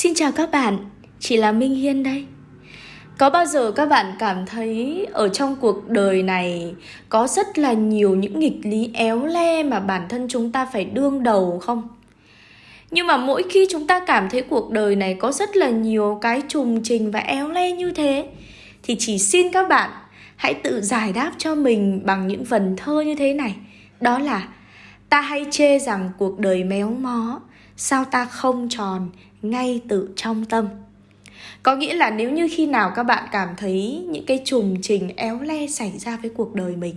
Xin chào các bạn, chị là Minh Hiên đây. Có bao giờ các bạn cảm thấy ở trong cuộc đời này có rất là nhiều những nghịch lý éo le mà bản thân chúng ta phải đương đầu không? Nhưng mà mỗi khi chúng ta cảm thấy cuộc đời này có rất là nhiều cái trùng trình và éo le như thế thì chỉ xin các bạn hãy tự giải đáp cho mình bằng những vần thơ như thế này. Đó là ta hay chê rằng cuộc đời méo mó, sao ta không tròn ngay tự trong tâm. Có nghĩa là nếu như khi nào các bạn cảm thấy những cái trùng trình éo le xảy ra với cuộc đời mình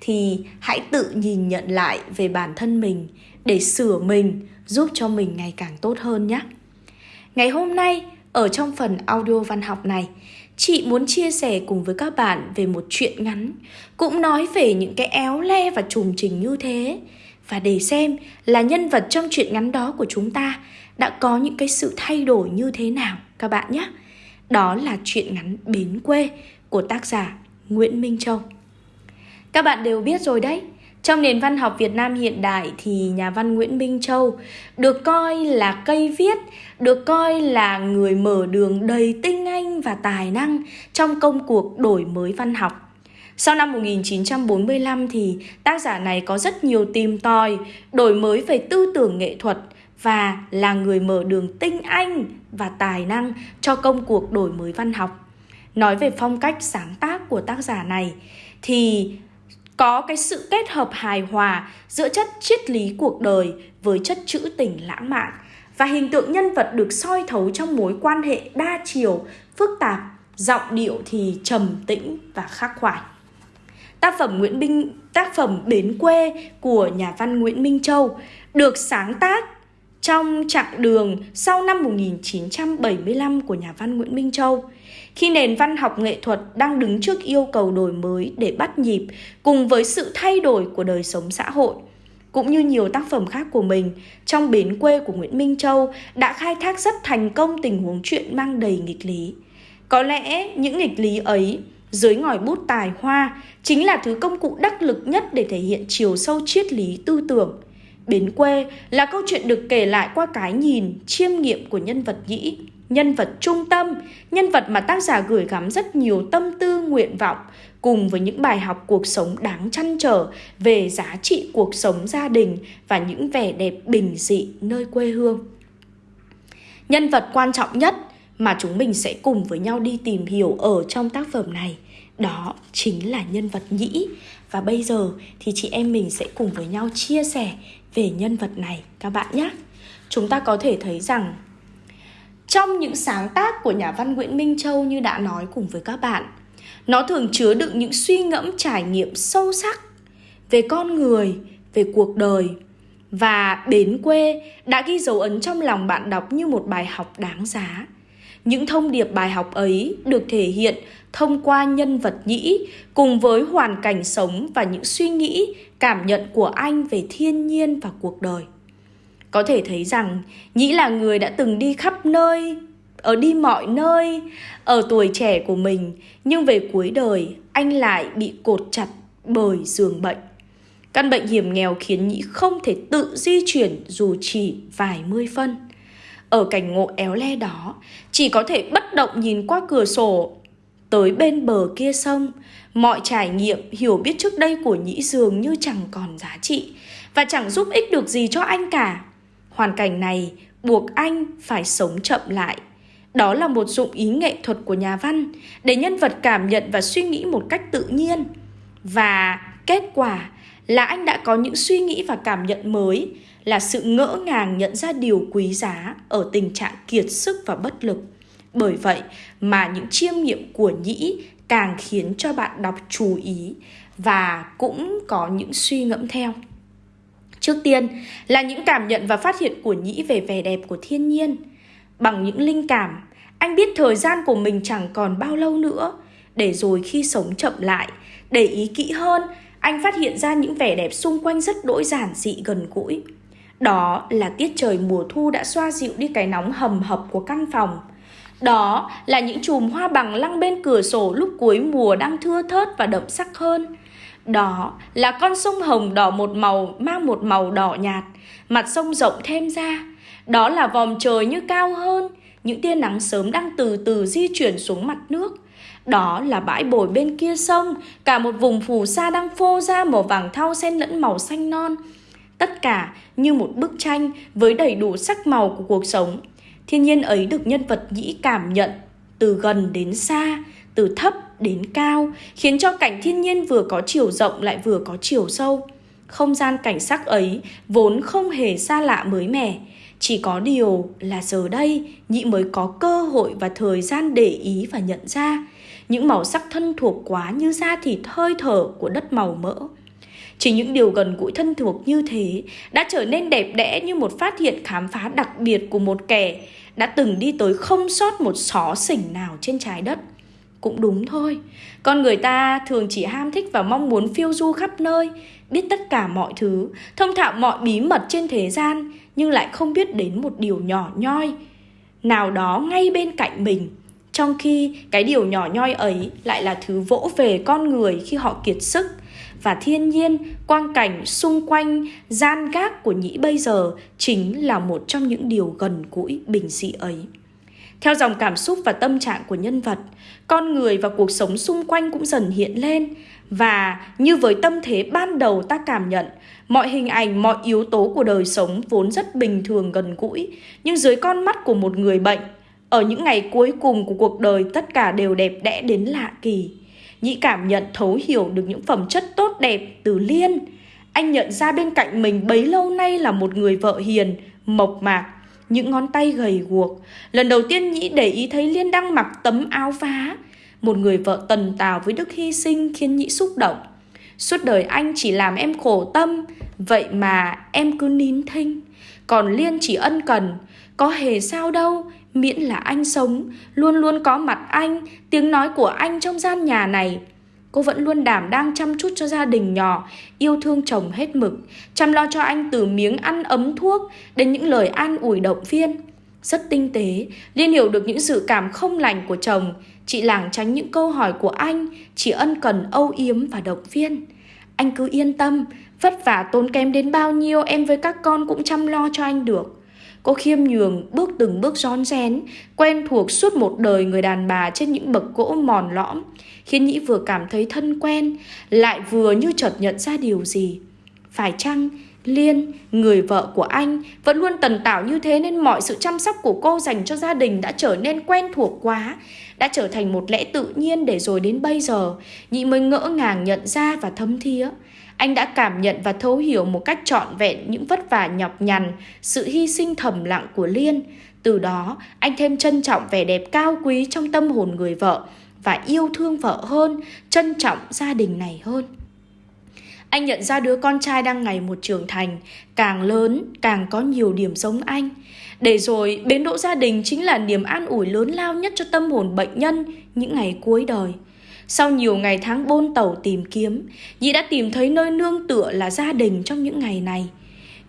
thì hãy tự nhìn nhận lại về bản thân mình để sửa mình, giúp cho mình ngày càng tốt hơn nhé. Ngày hôm nay ở trong phần audio văn học này, chị muốn chia sẻ cùng với các bạn về một chuyện ngắn, cũng nói về những cái éo le và trùng trình như thế và để xem là nhân vật trong truyện ngắn đó của chúng ta đã có những cái sự thay đổi như thế nào các bạn nhé. Đó là truyện ngắn Bến quê của tác giả Nguyễn Minh Châu. Các bạn đều biết rồi đấy, trong nền văn học Việt Nam hiện đại thì nhà văn Nguyễn Minh Châu được coi là cây viết, được coi là người mở đường đầy tinh anh và tài năng trong công cuộc đổi mới văn học. Sau năm 1945 thì tác giả này có rất nhiều tìm tòi, đổi mới về tư tưởng nghệ thuật và là người mở đường tinh anh và tài năng cho công cuộc đổi mới văn học. Nói về phong cách sáng tác của tác giả này thì có cái sự kết hợp hài hòa giữa chất triết lý cuộc đời với chất trữ tình lãng mạn và hình tượng nhân vật được soi thấu trong mối quan hệ đa chiều, phức tạp, giọng điệu thì trầm tĩnh và khắc khoải. Tác phẩm Nguyễn Minh tác phẩm Bến quê của nhà văn Nguyễn Minh Châu được sáng tác trong chặng đường sau năm 1975 của nhà văn Nguyễn Minh Châu. Khi nền văn học nghệ thuật đang đứng trước yêu cầu đổi mới để bắt nhịp cùng với sự thay đổi của đời sống xã hội, cũng như nhiều tác phẩm khác của mình, trong Bến quê của Nguyễn Minh Châu đã khai thác rất thành công tình huống chuyện mang đầy nghịch lý. Có lẽ những nghịch lý ấy dưới ngòi bút tài hoa chính là thứ công cụ đắc lực nhất để thể hiện chiều sâu triết lý tư tưởng. Bến quê là câu chuyện được kể lại qua cái nhìn, chiêm nghiệm của nhân vật nhĩ, nhân vật trung tâm, nhân vật mà tác giả gửi gắm rất nhiều tâm tư nguyện vọng cùng với những bài học cuộc sống đáng chăn trở về giá trị cuộc sống gia đình và những vẻ đẹp bình dị nơi quê hương. Nhân vật quan trọng nhất mà chúng mình sẽ cùng với nhau đi tìm hiểu ở trong tác phẩm này. Đó chính là nhân vật nhĩ. Và bây giờ thì chị em mình sẽ cùng với nhau chia sẻ về nhân vật này, các bạn nhé. Chúng ta có thể thấy rằng, trong những sáng tác của nhà văn Nguyễn Minh Châu như đã nói cùng với các bạn, nó thường chứa đựng những suy ngẫm trải nghiệm sâu sắc về con người, về cuộc đời. Và bến quê đã ghi dấu ấn trong lòng bạn đọc như một bài học đáng giá những thông điệp bài học ấy được thể hiện thông qua nhân vật nhĩ cùng với hoàn cảnh sống và những suy nghĩ, cảm nhận của anh về thiên nhiên và cuộc đời. Có thể thấy rằng Nhĩ là người đã từng đi khắp nơi, ở đi mọi nơi, ở tuổi trẻ của mình, nhưng về cuối đời anh lại bị cột chặt bởi giường bệnh. Căn bệnh hiểm nghèo khiến Nhĩ không thể tự di chuyển dù chỉ vài mươi phân. Ở cảnh ngộ éo le đó, chỉ có thể bất động nhìn qua cửa sổ tới bên bờ kia sông. Mọi trải nghiệm, hiểu biết trước đây của Nhĩ dường như chẳng còn giá trị và chẳng giúp ích được gì cho anh cả. Hoàn cảnh này buộc anh phải sống chậm lại. Đó là một dụng ý nghệ thuật của nhà văn để nhân vật cảm nhận và suy nghĩ một cách tự nhiên. Và kết quả là anh đã có những suy nghĩ và cảm nhận mới là sự ngỡ ngàng nhận ra điều quý giá ở tình trạng kiệt sức và bất lực. Bởi vậy mà những chiêm nghiệm của Nhĩ càng khiến cho bạn đọc chú ý và cũng có những suy ngẫm theo. Trước tiên là những cảm nhận và phát hiện của Nhĩ về vẻ đẹp của thiên nhiên. Bằng những linh cảm, anh biết thời gian của mình chẳng còn bao lâu nữa, để rồi khi sống chậm lại, để ý kỹ hơn, anh phát hiện ra những vẻ đẹp xung quanh rất đỗi giản dị gần gũi. Đó là tiết trời mùa thu đã xoa dịu đi cái nóng hầm hập của căn phòng. Đó là những chùm hoa bằng lăng bên cửa sổ lúc cuối mùa đang thưa thớt và đậm sắc hơn. Đó là con sông Hồng đỏ một màu mang một màu đỏ nhạt, mặt sông rộng thêm ra. Đó là vòm trời như cao hơn, những tia nắng sớm đang từ từ di chuyển xuống mặt nước. Đó là bãi bồi bên kia sông, cả một vùng phù sa đang phô ra màu vàng thau xen lẫn màu xanh non. Tất cả như một bức tranh với đầy đủ sắc màu của cuộc sống. Thiên nhiên ấy được nhân vật nhĩ cảm nhận từ gần đến xa, từ thấp đến cao, khiến cho cảnh thiên nhiên vừa có chiều rộng lại vừa có chiều sâu. Không gian cảnh sắc ấy vốn không hề xa lạ mới mẻ, chỉ có điều là giờ đây nhị mới có cơ hội và thời gian để ý và nhận ra những màu sắc thân thuộc quá như da thịt hơi thở của đất màu mỡ. Chỉ những điều gần gũi thân thuộc như thế đã trở nên đẹp đẽ như một phát hiện khám phá đặc biệt của một kẻ đã từng đi tới không sót một xó xỉnh nào trên trái đất. Cũng đúng thôi, con người ta thường chỉ ham thích và mong muốn phiêu du khắp nơi, biết tất cả mọi thứ, thông thạo mọi bí mật trên thế gian, nhưng lại không biết đến một điều nhỏ nhoi nào đó ngay bên cạnh mình. Trong khi cái điều nhỏ nhoi ấy lại là thứ vỗ về con người khi họ kiệt sức, và thiên nhiên, quang cảnh xung quanh, gian gác của nhĩ bây giờ chính là một trong những điều gần gũi bình dị ấy. Theo dòng cảm xúc và tâm trạng của nhân vật, con người và cuộc sống xung quanh cũng dần hiện lên và như với tâm thế ban đầu ta cảm nhận, mọi hình ảnh, mọi yếu tố của đời sống vốn rất bình thường gần gũi, nhưng dưới con mắt của một người bệnh, ở những ngày cuối cùng của cuộc đời tất cả đều đẹp đẽ đến lạ kỳ. Nhĩ cảm nhận thấu hiểu được những phẩm chất tốt đẹp từ Liên. Anh nhận ra bên cạnh mình bấy lâu nay là một người vợ hiền, mộc mạc, những ngón tay gầy guộc. Lần đầu tiên Nhĩ để ý thấy Liên đang mặc tấm áo vá. Một người vợ tần tào với đức hy sinh khiến Nhĩ xúc động. Suốt đời anh chỉ làm em khổ tâm, vậy mà em cứ nín thinh. Còn Liên chỉ ân cần, có hề sao đâu, miễn là anh sống, luôn luôn có mặt anh, tiếng nói của anh trong gian nhà này. Cô vẫn luôn đảm đang chăm chút cho gia đình nhỏ, yêu thương chồng hết mực, chăm lo cho anh từ miếng ăn ấm thuốc đến những lời an ủi động viên. Rất tinh tế, Liên hiểu được những sự cảm không lành của chồng, chị lảng tránh những câu hỏi của anh, chỉ ân cần âu yếm và động viên. Anh cứ yên tâm, vất vả tốn kém đến bao nhiêu em với các con cũng chăm lo cho anh được. Cô khiêm nhường bước từng bước rón rén, quen thuộc suốt một đời người đàn bà trên những bậc gỗ mòn lõm, khiến Nhĩ vừa cảm thấy thân quen, lại vừa như chợt nhận ra điều gì. Phải chăng Liên, người vợ của anh, vẫn luôn tần tảo như thế nên mọi sự chăm sóc của cô dành cho gia đình đã trở nên quen thuộc quá, đã trở thành một lẽ tự nhiên để rồi đến bây giờ, Nhị mới ngỡ ngàng nhận ra và thấm thía. Anh đã cảm nhận và thấu hiểu một cách trọn vẹn những vất vả nhọc nhằn, sự hy sinh thầm lặng của Liên. Từ đó, anh thêm trân trọng vẻ đẹp cao quý trong tâm hồn người vợ và yêu thương vợ hơn, trân trọng gia đình này hơn. Anh nhận ra đứa con trai đang ngày một trưởng thành, càng lớn càng có nhiều điểm giống anh. Để rồi bến đỗ gia đình chính là niềm an ủi lớn lao nhất cho tâm hồn bệnh nhân những ngày cuối đời. Sau nhiều ngày tháng bôn tàu tìm kiếm, Nhị đã tìm thấy nơi nương tựa là gia đình trong những ngày này.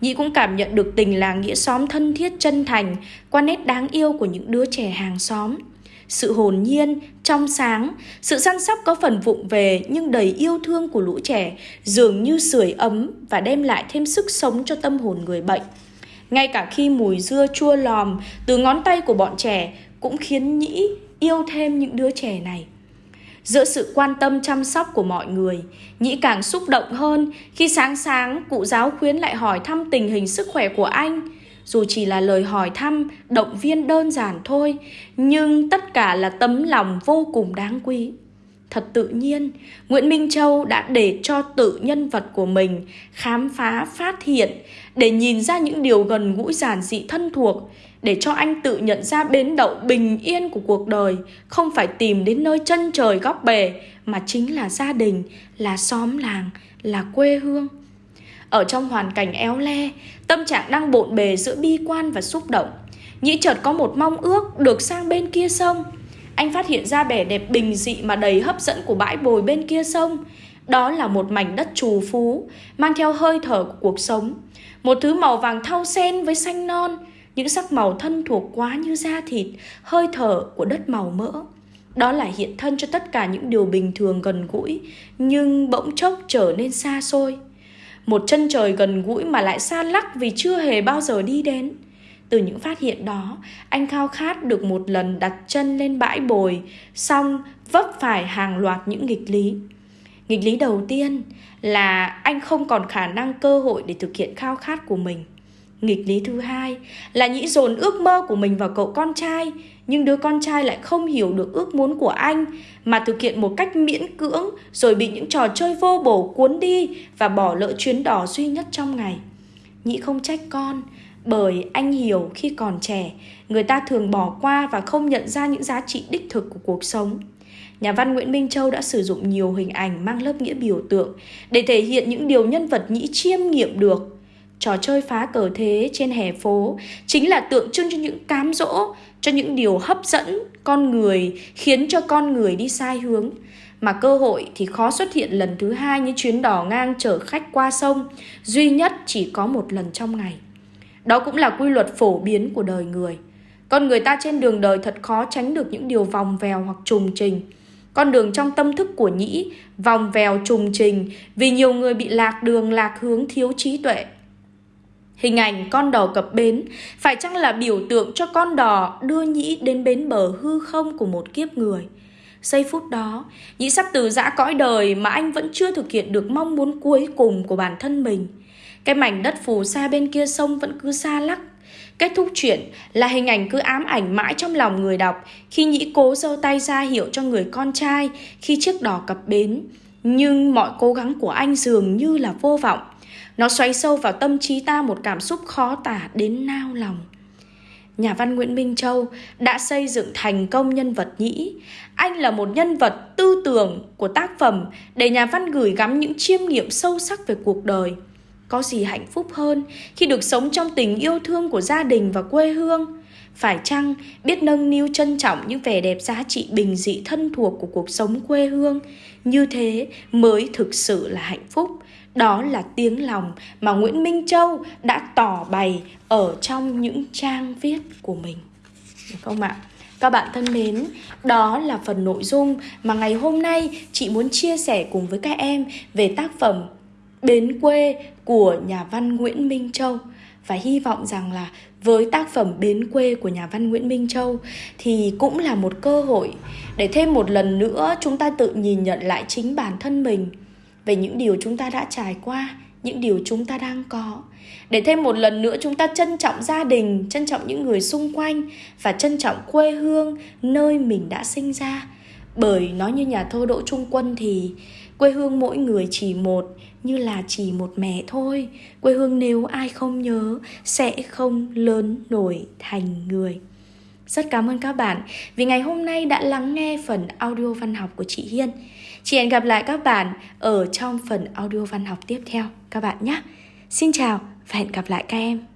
Nhị cũng cảm nhận được tình làng nghĩa xóm thân thiết chân thành qua nét đáng yêu của những đứa trẻ hàng xóm. Sự hồn nhiên, trong sáng, sự săn sóc có phần vụng về nhưng đầy yêu thương của lũ trẻ dường như sưởi ấm và đem lại thêm sức sống cho tâm hồn người bệnh. Ngay cả khi mùi dưa chua lòm từ ngón tay của bọn trẻ cũng khiến Nhĩ yêu thêm những đứa trẻ này. Giữa sự quan tâm chăm sóc của mọi người, Nhĩ càng xúc động hơn khi sáng sáng cụ giáo khuyến lại hỏi thăm tình hình sức khỏe của anh. Dù chỉ là lời hỏi thăm, động viên đơn giản thôi, nhưng tất cả là tấm lòng vô cùng đáng quý. Thật tự nhiên, Nguyễn Minh Châu đã để cho tự nhân vật của mình khám phá, phát hiện, để nhìn ra những điều gần gũi giản dị thân thuộc, để cho anh tự nhận ra bến đậu bình yên của cuộc đời không phải tìm đến nơi chân trời góc bể mà chính là gia đình, là xóm làng, là quê hương. Ở trong hoàn cảnh éo le, tâm trạng đang bộn bề giữa bi quan và xúc động. Nhĩ chợt có một mong ước được sang bên kia sông. Anh phát hiện ra vẻ đẹp bình dị mà đầy hấp dẫn của bãi bồi bên kia sông. Đó là một mảnh đất trù phú, mang theo hơi thở của cuộc sống. Một thứ màu vàng thau sen với xanh non, những sắc màu thân thuộc quá như da thịt, hơi thở của đất màu mỡ. Đó là hiện thân cho tất cả những điều bình thường gần gũi, nhưng bỗng chốc trở nên xa xôi. Một chân trời gần gũi mà lại xa lắc vì chưa hề bao giờ đi đến. Từ những phát hiện đó, anh khao khát được một lần đặt chân lên bãi bồi, xong vấp phải hàng loạt những nghịch lý. Nghịch lý đầu tiên là anh không còn khả năng cơ hội để thực hiện khao khát của mình. Nghịch lý thứ hai là nhĩ dồn ước mơ của mình vào cậu con trai, nhưng đứa con trai lại không hiểu được ước muốn của anh mà thực hiện một cách miễn cưỡng rồi bị những trò chơi vô bổ cuốn đi và bỏ lỡ chuyến đỏ duy nhất trong ngày. Nhĩ không trách con, bởi anh hiểu khi còn trẻ, người ta thường bỏ qua và không nhận ra những giá trị đích thực của cuộc sống. Nhà văn Nguyễn Minh Châu đã sử dụng nhiều hình ảnh mang lớp nghĩa biểu tượng để thể hiện những điều nhân vật nhĩ chiêm nghiệm được. Trò chơi phá cờ thế trên hè phố chính là tượng trưng cho những cám dỗ, cho những điều hấp dẫn con người, khiến cho con người đi sai hướng. Mà cơ hội thì khó xuất hiện lần thứ hai như chuyến đò ngang chở khách qua sông, duy nhất chỉ có một lần trong ngày. Đó cũng là quy luật phổ biến của đời người. Con người ta trên đường đời thật khó tránh được những điều vòng vèo hoặc trùng trình. Con đường trong tâm thức của nhĩ vòng vèo trùng trình vì nhiều người bị lạc đường lạc hướng thiếu trí tuệ. Hình ảnh con đò cập bến phải chăng là biểu tượng cho con đò đưa nhĩ đến bến bờ hư không của một kiếp người. Giây phút đó, nhĩ sắp từ giã cõi đời mà anh vẫn chưa thực hiện được mong muốn cuối cùng của bản thân mình. Cái mảnh đất phù sa bên kia sông vẫn cứ xa lắc. Kết thúc chuyện là hình ảnh cứ ám ảnh mãi trong lòng người đọc khi Nhĩ cố giơ tay ra hiệu cho người con trai khi chiếc đò cập bến. Nhưng mọi cố gắng của anh dường như là vô vọng. Nó xoáy sâu vào tâm trí ta một cảm xúc khó tả đến nao lòng. Nhà văn Nguyễn Minh Châu đã xây dựng thành công nhân vật Nhĩ. Anh là một nhân vật tư tưởng của tác phẩm để nhà văn gửi gắm những chiêm nghiệm sâu sắc về cuộc đời. Có gì hạnh phúc hơn khi được sống trong tình yêu thương của gia đình và quê hương? Phải chăng biết nâng niu trân trọng những vẻ đẹp giá trị bình dị thân thuộc của cuộc sống quê hương? Như thế mới thực sự là hạnh phúc. Đó là tiếng lòng mà Nguyễn Minh Châu đã tỏ bày ở trong những trang viết của mình. Được không ạ? Các bạn thân mến, đó là phần nội dung mà ngày hôm nay chị muốn chia sẻ cùng với các em về tác phẩm Bến quê của nhà văn Nguyễn Minh Châu và hy vọng rằng là với tác phẩm Bến quê của nhà văn Nguyễn Minh Châu thì cũng là một cơ hội để thêm một lần nữa chúng ta tự nhìn nhận lại chính bản thân mình về những điều chúng ta đã trải qua, những điều chúng ta đang có. Để thêm một lần nữa chúng ta trân trọng gia đình, trân trọng những người xung quanh và trân trọng quê hương nơi mình đã sinh ra. Bởi nói như nhà thơ Đỗ Trung Quân thì quê hương mỗi người chỉ một như là chỉ một mẹ thôi quê hương nếu ai không nhớ, sẽ không lớn nổi thành người rất cảm ơn các bạn vì ngày hôm nay đã lắng nghe phần audio văn học của chị Hiên. Chị hẹn gặp lại các bạn ở trong phần audio văn học tiếp theo các bạn nhé. Xin chào và hẹn gặp lại các em.